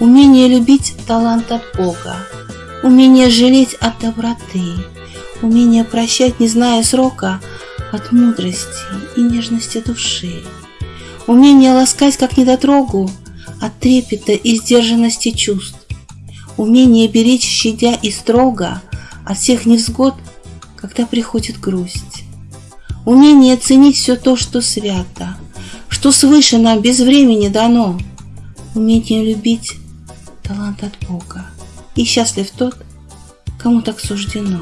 Умение любить – талант от Бога, Умение жалеть от доброты, Умение прощать, не зная срока, От мудрости и нежности души, Умение ласкать, как недотрогу, От трепета и сдержанности чувств, Умение беречь, щадя и строго От всех невзгод, когда приходит грусть. Умение ценить все то, что свято, Что свыше нам без времени дано. Умение любить талант от Бога, И счастлив тот, кому так суждено.